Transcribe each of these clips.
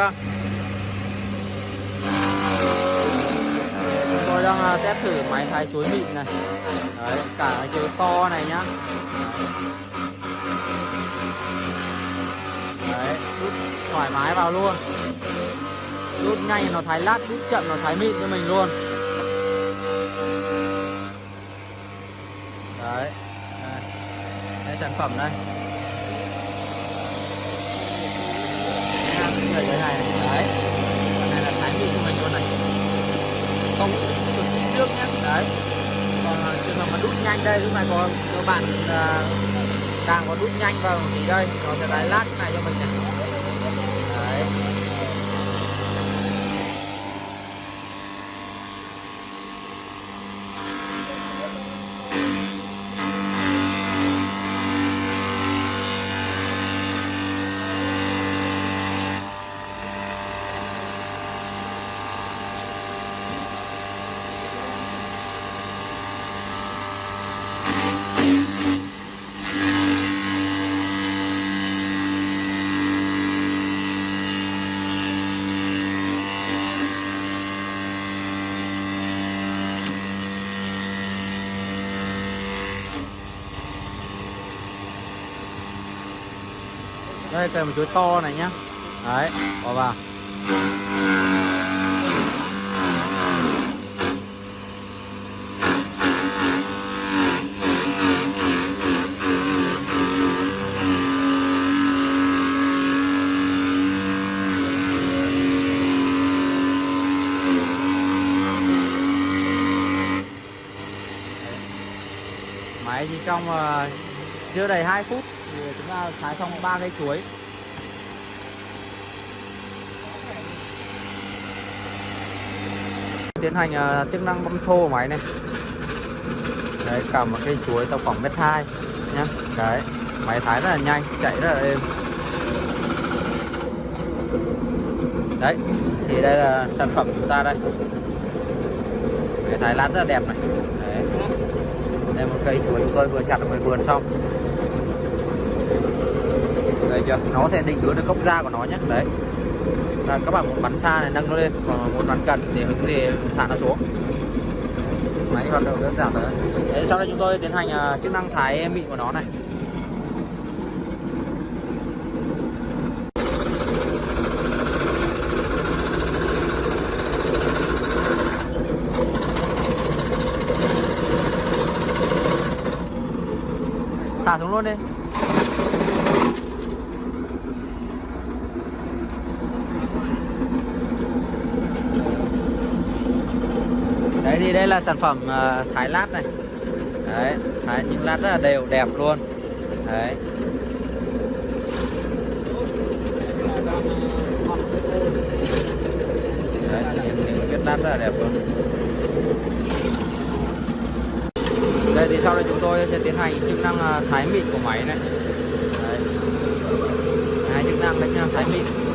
vâng. Chúng tôi đang à, test thử máy thái chuối mịn này. Đấy, cả cái chuối to này nhá. Đấy, rút thoải mái vào luôn. Rút nhanh nó thái lát, rút chậm nó thái mịn cho mình luôn. Đấy. Đây, đây sản phẩm đây. Người cái này. Đấy. Còn này là thái mịn của mình luôn này. Không cực kỳ nước nhé đấy. Còn à, trường hợp mà đút nhanh đây lúc này có các bạn à, càng có đút nhanh vào thì đây. Còn cái lát này cho mình này đấy đây cây một chuối to này nhá. Đấy bỏ vào. Máy chỉ trong uh, chưa đầy 2 phút thì chúng ta thái xong ba cây chuối. Tiến hành uh, chức năng băm thô của máy này. Đấy cả một cây chuối tầm khoảng mét hai nhá. Đấy máy thái rất là nhanh chạy rất là êm. Đấy thì đây là sản phẩm của chúng ta đây. Cái thái lát rất là đẹp này. Đấy. Đây một cây chuối chúng tôi vừa chặt ở ngoài vườn xong đây chưa? Nó có thể định hướng được gốc ra của nó nhé. Đấy. Là các bạn muốn bắn xa này, nâng nó lên, còn muốn bắn gần thì hứng thì thả nó xuống. Máy hoạt động đơn giản thôi. Đấy, sau đây chúng tôi tiến hành à, chức năng thái mịn của nó này. Thả xuống luôn đi đấy thì đây là sản phẩm uh, thái lát này. Đấy thái những lát rất là đều đẹp luôn. Đấy. Đấy những, cái viết lát rất là đẹp luôn. Đây thì sau đây chúng tôi sẽ tiến hành chức năng ờ, thái mịn của máy này. Đấy. hai chức năng đấy nha thái mịn.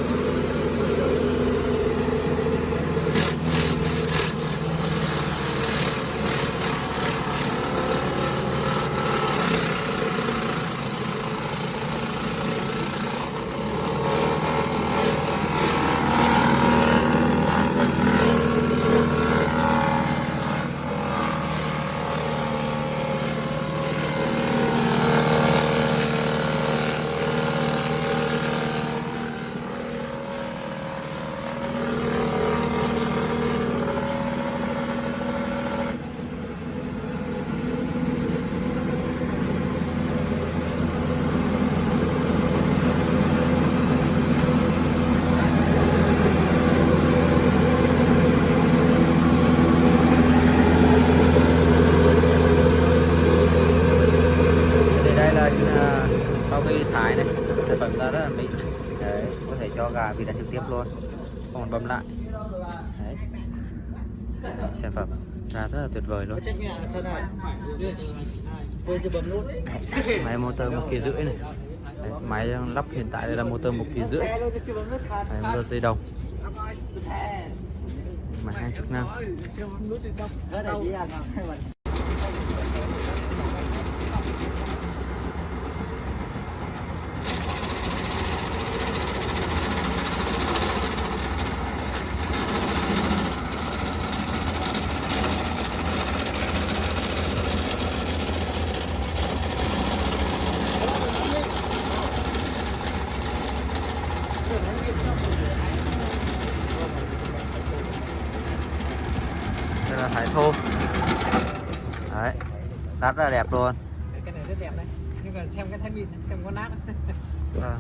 Sản phẩm ra rất là mỹ, có thể cho gà vịt ăn trực tiếp luôn. Không còn bấm lại. Đấy. Sản phẩm ra rất là tuyệt vời luôn. Máy motor một kỳ rưỡi này. Đấy, máy lắp hiện tại đây là motor một kỳ rưỡi. Đấy, motor dây đồng. Máy hai chức năng thái thô. Đấy rất là đẹp luôn. Cái này rất đẹp đấy. Nhưng mà xem cái thái mịn xem có nát. Vâng.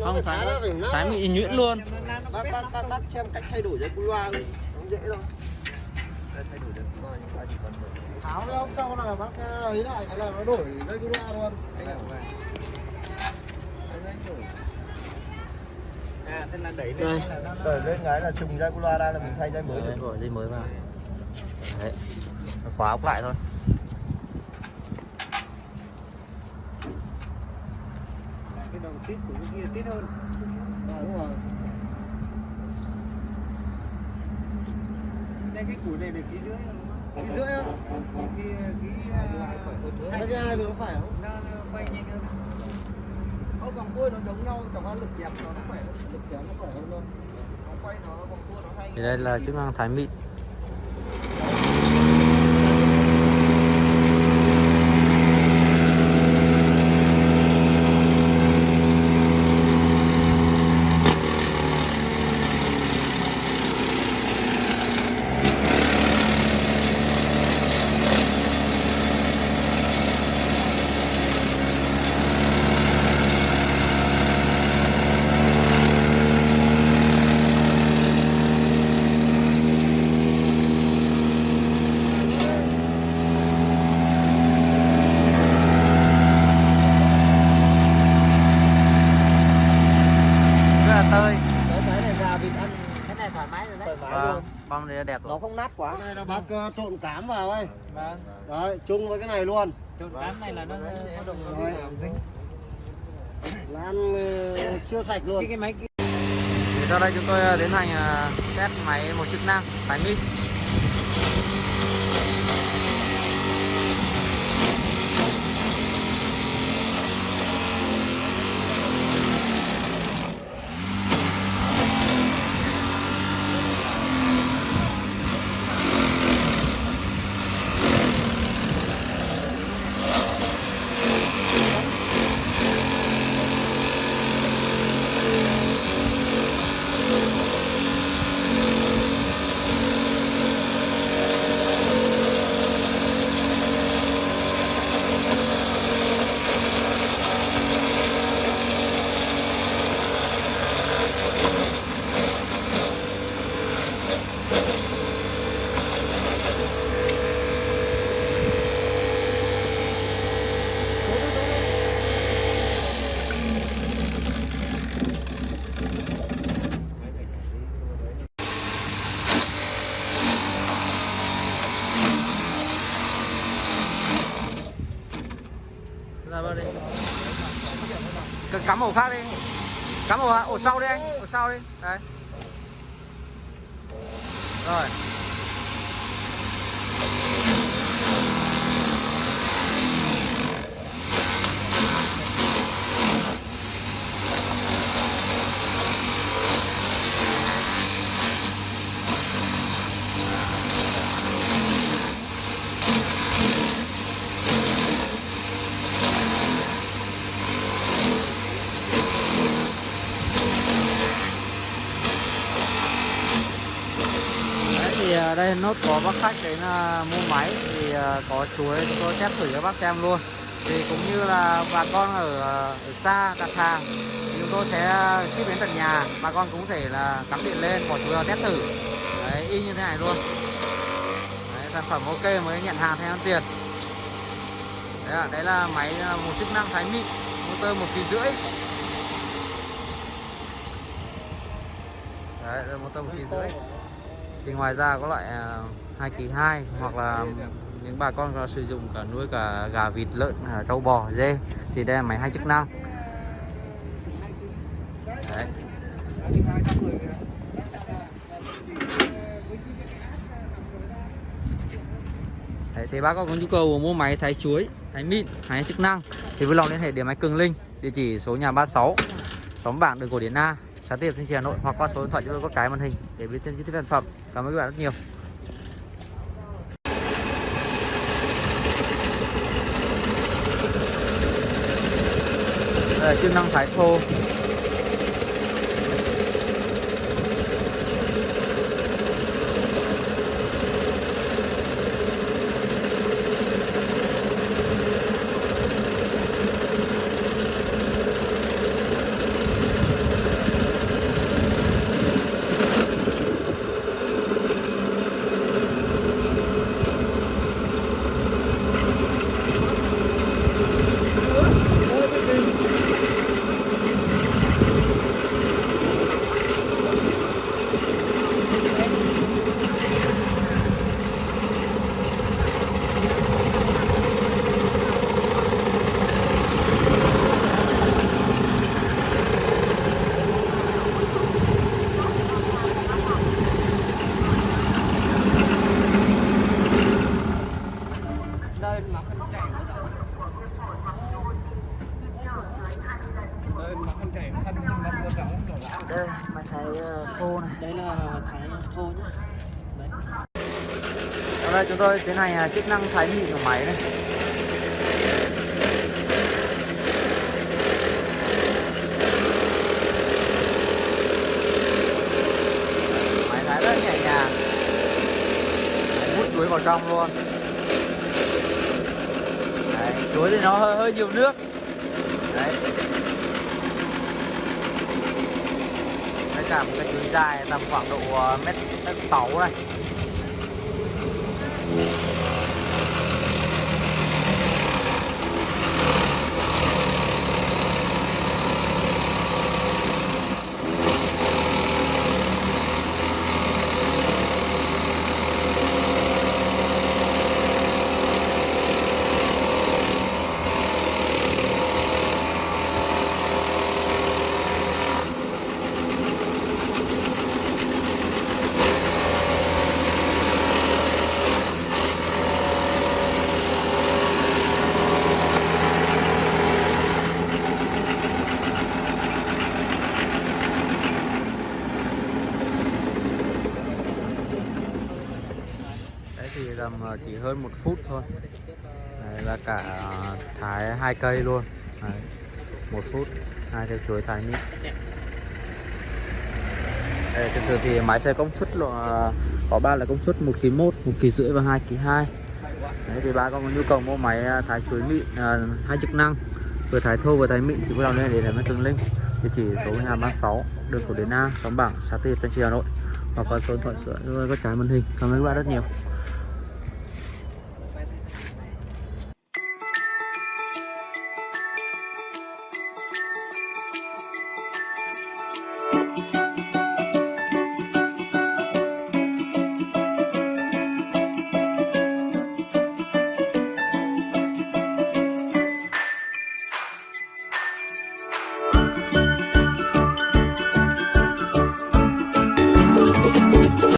Nó không phải thái nó phải nát thái mịn nhuyễn luôn. Bác bác bác bác xem cách thay đổi dây cu loa đi. Nó dễ thôi. Đây, thay đổi dây cu loa nhưng ta chỉ cần tháo ra hôm sau là bác ấy lại cái là nó đổi dây cu loa luôn. Là à thế là đẩy đây. lên là đẩy lên cái là trùng dây cu loa ra là mình thay dây mới được. Đổi dây mới vào đấy. Khóa ốc lại thôi. Cái đầu tít của cái kia tít hơn. À, đúng rồi. Đây cái củi này được ký rưỡi không? Ký rưỡi cái ký cái thứ hai thì nó phải không? nó nó quay nhanh hơn. Ô, vòng cua nó giống nhau chẳng qua lực kẹp nó nó khỏe lực kéo nó khỏe hơn thôi. Nó quay nó vòng cua nó hay. Thì đây là chức năng thái mịn rất là tơi cái cái này gà vịt ăn cái này thoải mái rồi đấy thoải băm đấy đẹp nó rồi không nát quá. Đây là bác ờ, trộn cám vào ấy. Vâng. Đấy chung với cái này luôn. Trộn cám này là nó Rồi. dính. Là ăn ờ, siêu sạch luôn. Cái cái máy kia. Thì sau đây chúng tôi ờ, tiến hành ờ, test máy một chức năng thái mịn ra vào đi. C cắm ổ khác đi. Cắm ổ ổ sau đi anh. Ổ sau đi. Đấy. Rồi. Đây nốt có bác khách đến à, mua máy thì à, có chuối chúng tôi test thử cho bác xem luôn. Thì cũng như là bà con ở, à, ở xa đặt hàng thì chúng tôi sẽ ship đến tận nhà. Bà con cũng có thể là cắm điện lên bỏ chuối vào test thử. Đấy y như thế này luôn. Đấy, sản phẩm ok mới nhận hàng thanh toán tiền. Đấy là, đấy là máy một chức năng thái mịn motor một kỳ rưỡi. Đấy là motor một kỳ rưỡi thì ngoài ra có loại à, hai kỳ hai hoặc là những bà con sử dụng cả nuôi cả gà vịt lợn à, trâu bò dê thì đây là máy hai chức năng. Đấy. Đấy, thì bác có nhu cầu mua máy thái chuối, thái mịn, thái chức năng thì vui lòng liên hệ điện máy Cường Linh, địa chỉ số nhà 36, xóm bảng đường cổ Điển A, xã tiếp trên Hà Nội hoặc qua số điện thoại chúng tôi có cái màn hình để biết thêm chi tiết sản phẩm. Cảm ơn các bạn rất nhiều. Đây là chức năng thái thô thôi cái chúng tôi tiến hành chức năng thái mịn của máy này. Máy thái rất nhẹ nhàng. Đấy, hút chuối vào trong luôn. Đấy, chuối thì nó hơi, hơi nhiều nước. Đấy. Đây cả một cái chuối dài tầm khoảng độ à, mét mét sáu này. Música là chỉ hơn một phút thôi. Đấy, là cả à, thái hai cây luôn. Đấy, một phút hai cây chuối thái mít. Đây, thường thường thì máy xe công suất là có ba là công suất một kg một một kg rưỡi và hai kg hai. Đấy thì ba con có nhu cầu mua máy à, thái chuối mịn ờ, hai chức năng vừa thái thô vừa thái mịn thì vui lòng liên hệ đến với Tường Linh địa chỉ số nhà 36 đường cổ Đến A xóm Bảng xã Tây Tân Trì Hà Nội. Hoặc qua số điện thoại của các trái màn hình. Cảm ơn các bạn rất nhiều.